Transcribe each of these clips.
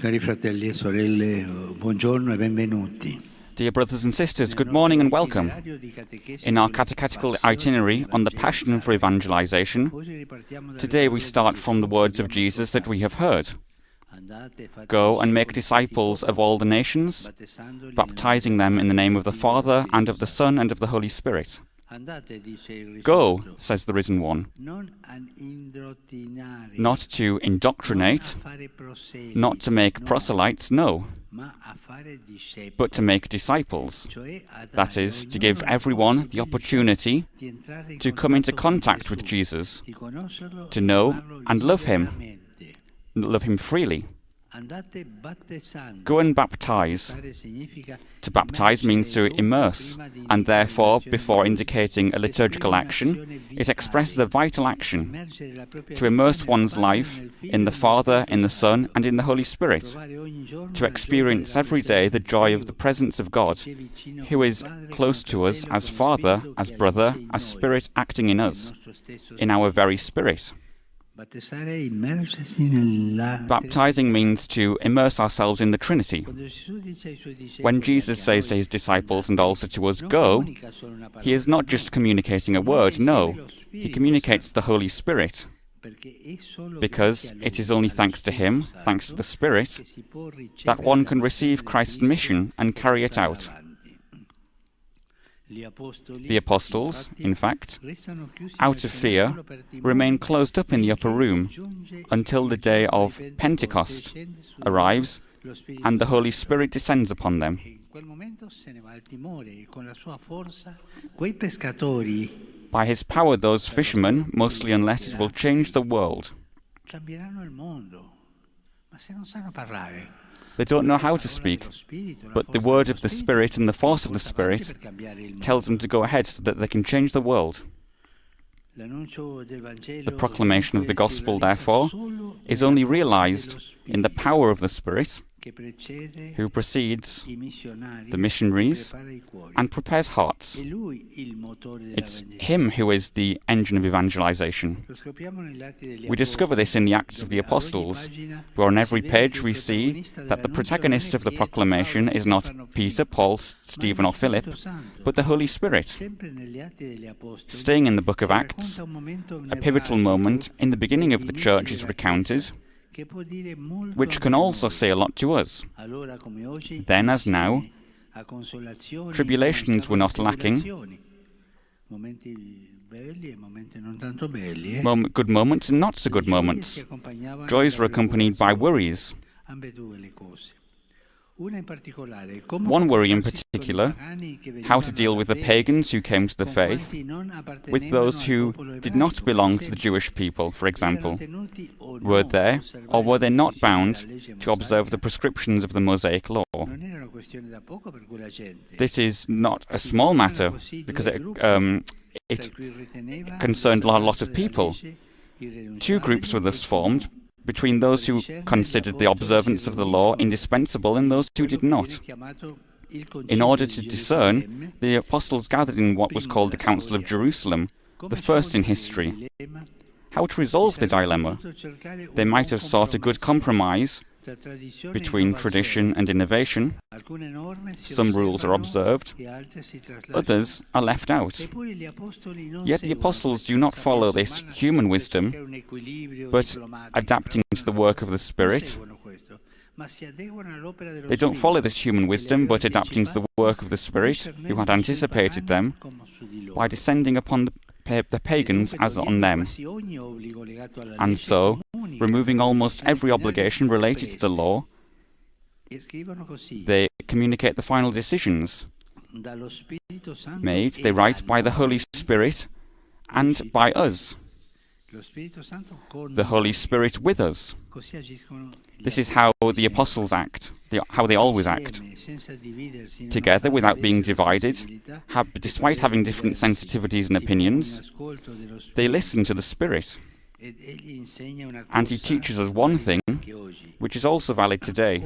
Cari fratelli e sorelle, buongiorno e benvenuti. Dear brothers and sisters, good morning and welcome. In our catechetical itinerary on the Passion for Evangelization, today we start from the words of Jesus that we have heard. Go and make disciples of all the nations, baptizing them in the name of the Father, and of the Son, and of the Holy Spirit. Go, says the Risen One, not to indoctrinate, not to make proselytes, no, but to make disciples. That is, to give everyone the opportunity to come into contact with Jesus, to know and love Him, love Him freely. Go and baptize. To baptize means to immerse, and therefore, before indicating a liturgical action, it expresses a vital action to immerse one's life in the Father, in the Son, and in the Holy Spirit, to experience every day the joy of the presence of God, who is close to us as Father, as brother, as Spirit acting in us, in our very spirit. Baptizing means to immerse ourselves in the Trinity. When Jesus says to his disciples and also to us, Go, he is not just communicating a word, no, he communicates the Holy Spirit. Because it is only thanks to him, thanks to the Spirit, that one can receive Christ's mission and carry it out. The apostles, in fact, out of fear, remain closed up in the upper room until the day of Pentecost arrives and the Holy Spirit descends upon them. By his power, those fishermen, mostly unlettered, will change the world. They don't know how to speak, but the word of the Spirit and the force of the Spirit tells them to go ahead so that they can change the world. The proclamation of the gospel, therefore, is only realized in the power of the Spirit who precedes the missionaries and prepares hearts. It's him who is the engine of evangelization. We discover this in the Acts of the Apostles, where on every page we see that the protagonist of the proclamation is not Peter, Paul, Stephen, or Philip, but the Holy Spirit. Staying in the book of Acts, a pivotal moment in the beginning of the church is recounted which can also say a lot to us. Then, as now, tribulations were not lacking, Mom good moments and not so good moments. Joys were accompanied by worries. One worry in particular, how to deal with the pagans who came to the faith, with those who did not belong to the Jewish people, for example. Were they, or were they not bound to observe the prescriptions of the Mosaic law? This is not a small matter, because it, um, it concerned a lot of people. Two groups were thus formed, between those who considered the observance of the law indispensable and those who did not. In order to discern, the apostles gathered in what was called the Council of Jerusalem, the first in history. How to resolve the dilemma? They might have sought a good compromise between tradition and innovation. Some rules are observed, others are left out. Yet the apostles do not follow this human wisdom, but adapting to the work of the Spirit. They don't follow this human wisdom, but adapting to the work of the Spirit, who had anticipated them, by descending upon the the pagans as on them. And so, removing almost every obligation related to the law, they communicate the final decisions made, they write by the Holy Spirit and by us. The Holy Spirit with us. This is how the apostles act, how they always act. Together, without being divided, have, despite having different sensitivities and opinions, they listen to the Spirit. And he teaches us one thing, which is also valid today.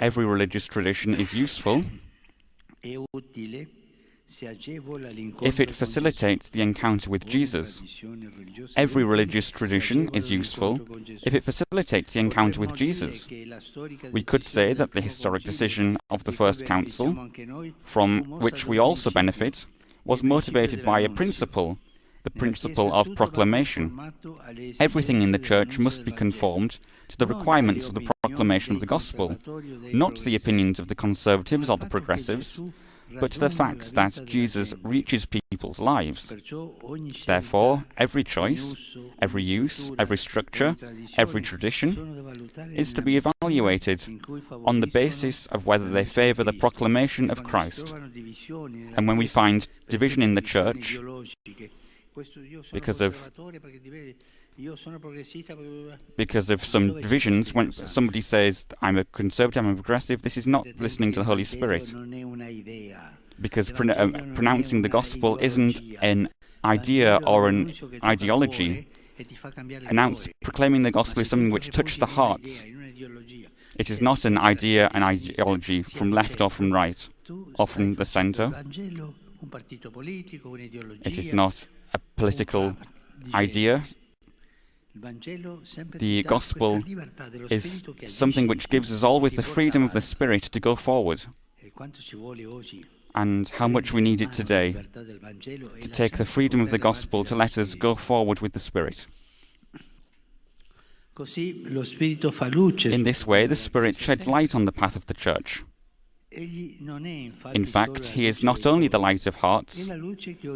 Every religious tradition is useful if it facilitates the encounter with Jesus. Every religious tradition is useful if it facilitates the encounter with Jesus. We could say that the historic decision of the First Council, from which we also benefit, was motivated by a principle, the principle of proclamation. Everything in the Church must be conformed to the requirements of the proclamation of the Gospel, not the opinions of the conservatives or the progressives, but the fact that Jesus reaches people's lives. Therefore, every choice, every use, every structure, every tradition is to be evaluated on the basis of whether they favour the proclamation of Christ. And when we find division in the Church, because of because of some divisions, when somebody says, I'm a conservative, I'm a progressive, this is not listening to the Holy Spirit. Because uh, pronouncing the gospel isn't an idea or an ideology. Announce, proclaiming the gospel is something which touches the hearts. It is not an idea, an ideology from left or from right, or from the centre. It is not a political idea, the gospel is something which gives us always the freedom of the Spirit to go forward. And how much we need it today to take the freedom of the gospel to let us go forward with the Spirit. In this way, the Spirit sheds light on the path of the church. In fact, he is not only the light of hearts,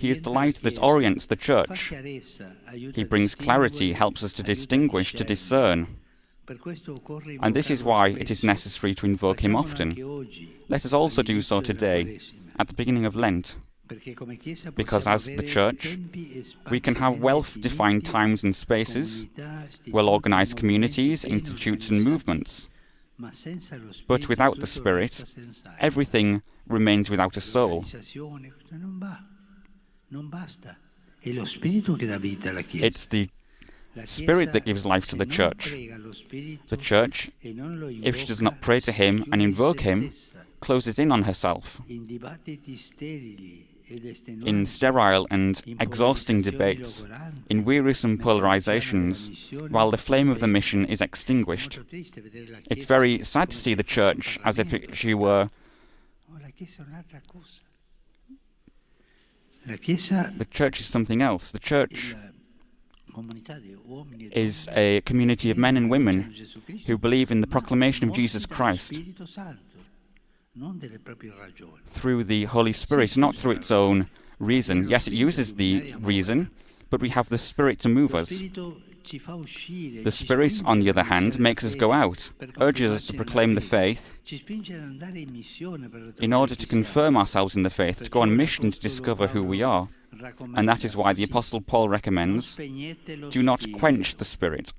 he is the light that orients the church. He brings clarity, helps us to distinguish, to discern. And this is why it is necessary to invoke him often. Let us also do so today, at the beginning of Lent, because as the Church, we can have well-defined times and spaces, well-organized communities, institutes and movements. But without the Spirit, everything remains without a soul. It's the Spirit that gives life to the church. The church, if she does not pray to Him and invoke Him, closes in on herself in sterile and exhausting debates, in wearisome polarizations, while the flame of the mission is extinguished. It's very sad to see the church as if it, she were the church is something else. The church is a community of men and women who believe in the proclamation of Jesus Christ through the Holy Spirit, not through its own reason. Yes, it uses the reason, but we have the Spirit to move us. The Spirit, on the other hand, makes us go out, urges us to proclaim the faith in order to confirm ourselves in the faith, to go on mission to discover who we are. And that is why the Apostle Paul recommends do not quench the Spirit.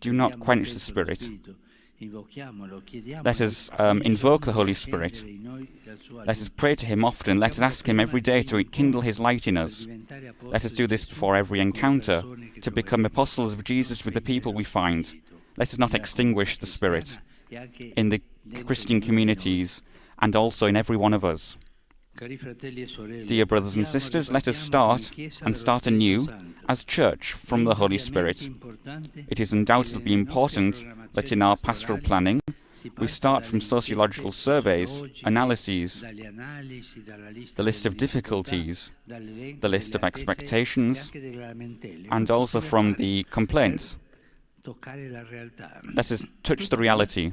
Do not quench the Spirit. Let us um, invoke the Holy Spirit. Let us pray to Him often. Let us ask Him every day to kindle His light in us. Let us do this before every encounter, to become apostles of Jesus with the people we find. Let us not extinguish the Spirit in the Christian communities and also in every one of us. Dear brothers and sisters, let us start and start anew as church from the Holy Spirit. It is undoubtedly important that in our pastoral planning, we start from sociological surveys, analyses, the list of difficulties, the list of expectations, and also from the complaints. Let us touch the reality.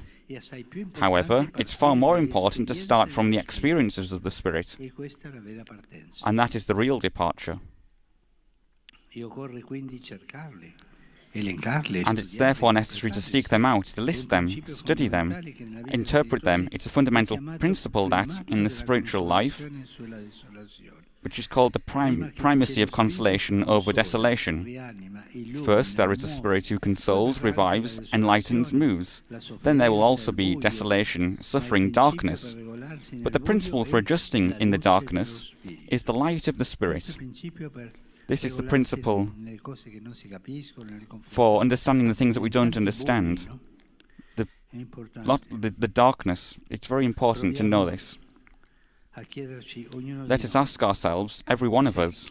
However, it's far more important to start from the experiences of the Spirit, and that is the real departure. And it's therefore necessary to seek them out, to list them, study them, interpret them. It's a fundamental principle that, in the spiritual life, which is called the prim primacy of consolation over desolation. First, there is a spirit who consoles, revives, enlightens, moves. Then there will also be desolation, suffering, darkness. But the principle for adjusting in the darkness is the light of the Spirit. This is the principle for understanding the things that we don't understand. The, lot, the, the darkness, it's very important to know this. Let us ask ourselves, every one of us,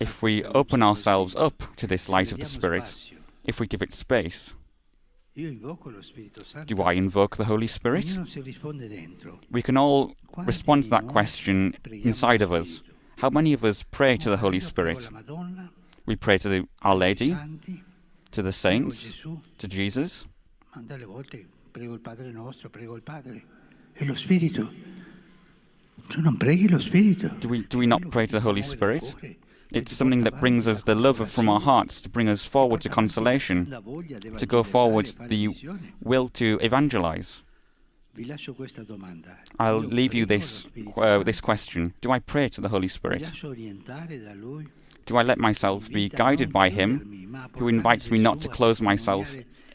if we open ourselves up to this light of the Spirit, if we give it space. Do I invoke the Holy Spirit? We can all respond to that question inside of us. How many of us pray to the Holy Spirit? We pray to the, Our Lady, to the saints, to Jesus. Do we, do we not pray to the Holy Spirit? It's something that brings us the love from our hearts, to bring us forward to consolation, to go forward the will to evangelize. I'll leave you this, uh, this question. Do I pray to the Holy Spirit? Do I let myself be guided by Him, who invites me not to close myself,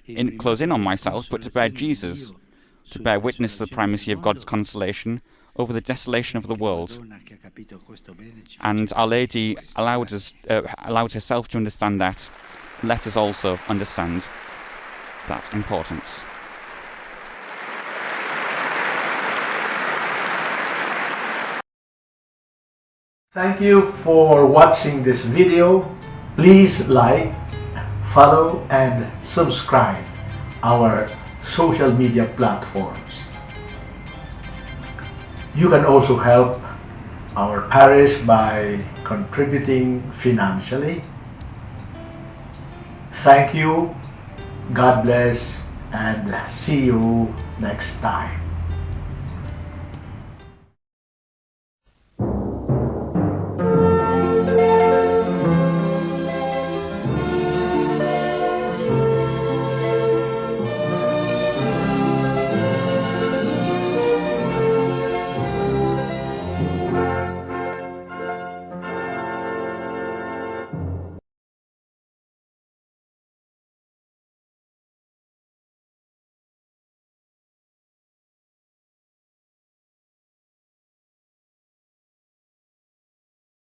in, close in on myself, but to bear Jesus, to bear witness to the primacy of God's consolation over the desolation of the world. And Our Lady allowed, us, uh, allowed herself to understand that. Let us also understand that importance. Thank you for watching this video. Please like, follow and subscribe our social media platforms. You can also help our parish by contributing financially. Thank you, God bless, and see you next time.